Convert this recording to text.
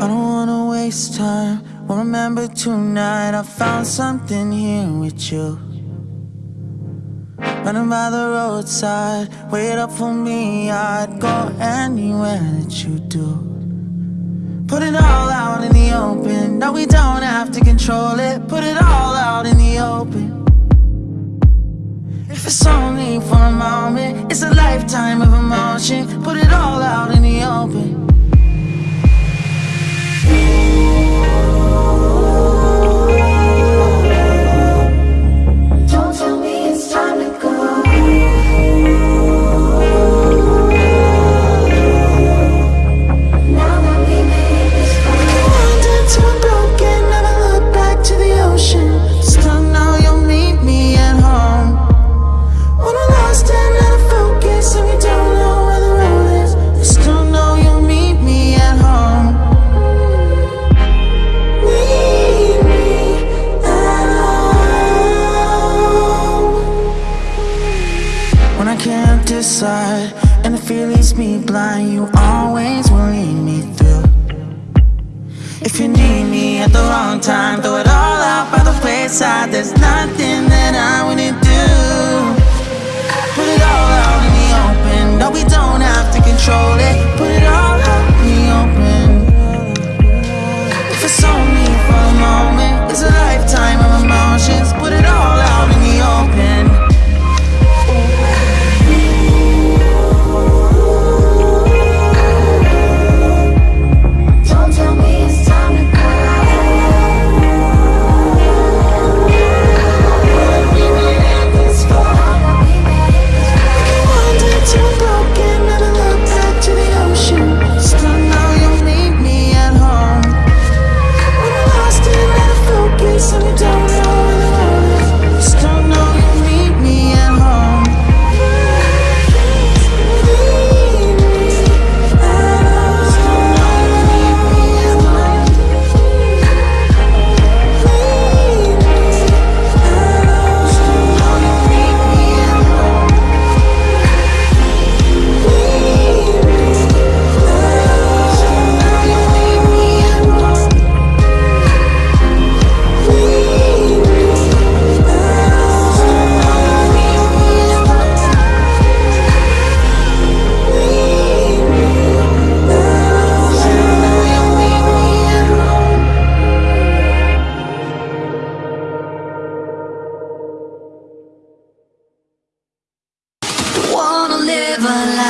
I don't wanna waste time. Won't remember tonight. I found something here with you. Running by the roadside. Wait up for me. I'd go anywhere that you do. Put it all out in the open. No, we don't have to control it. Put it all out in the open. If it's only for a moment It's a lifetime of emotion. Put it all can't decide. And the fear leaves me blind You always will lead me through. If you need me at the wrong time Throw it up never